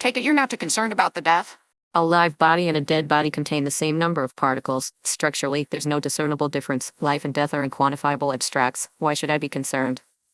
Take it you're not too concerned about the death? A live body and a dead body contain the same number of particles. Structurally, there's no discernible difference. Life and death are unquantifiable abstracts. Why should I be concerned?